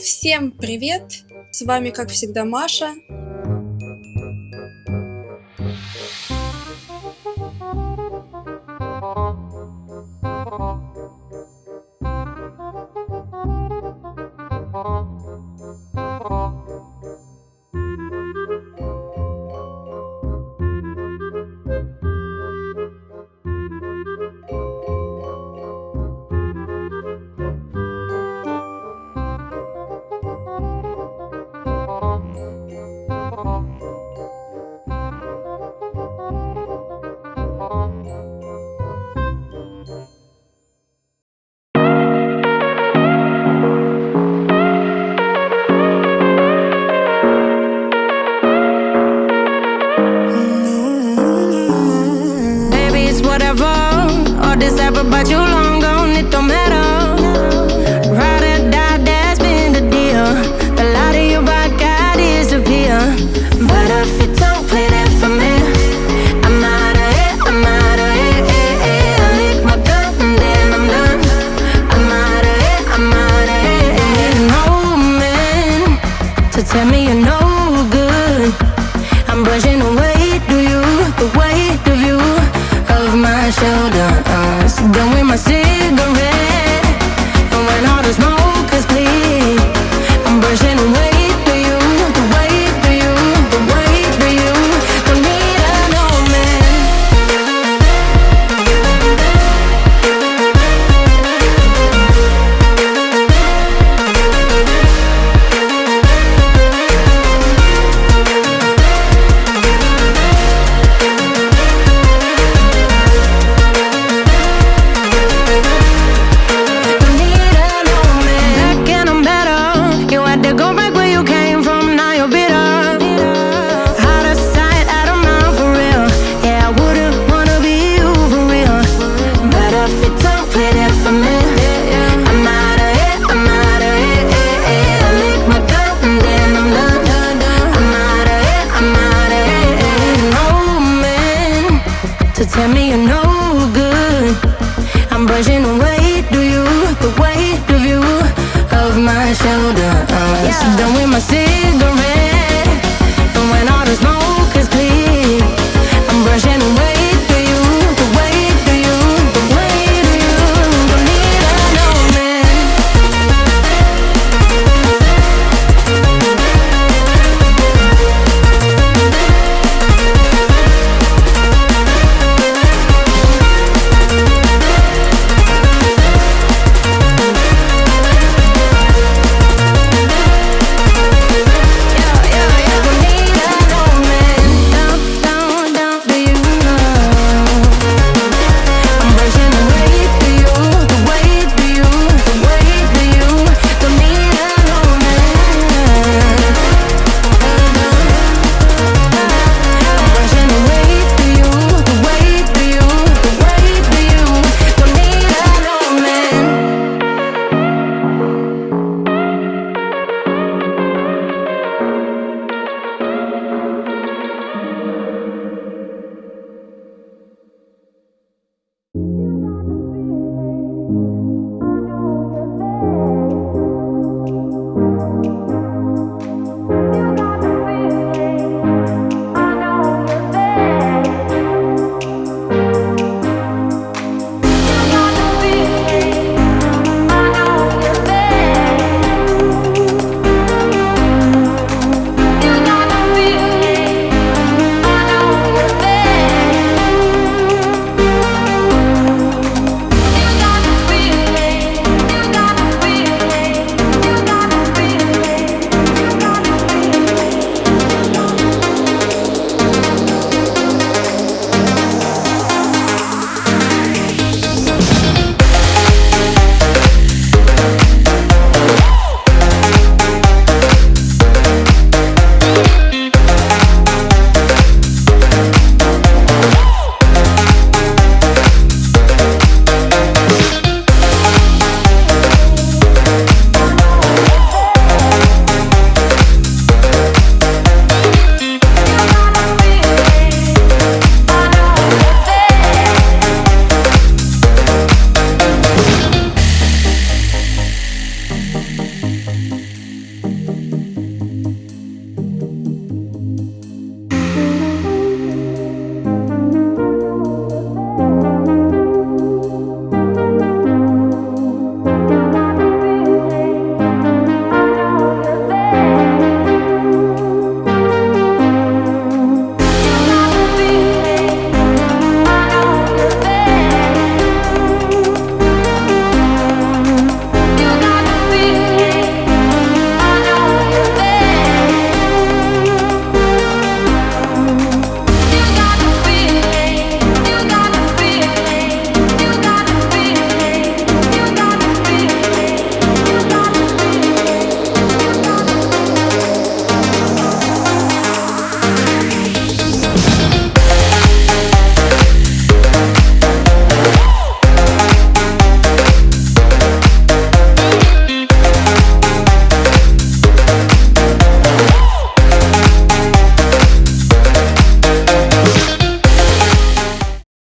Всем привет! С вами, как всегда, Маша. whatever all this ever about you. Tell me you're no good I'm brushing away, do you The weight of you Of my shoulder uh, yeah. Done with my sin.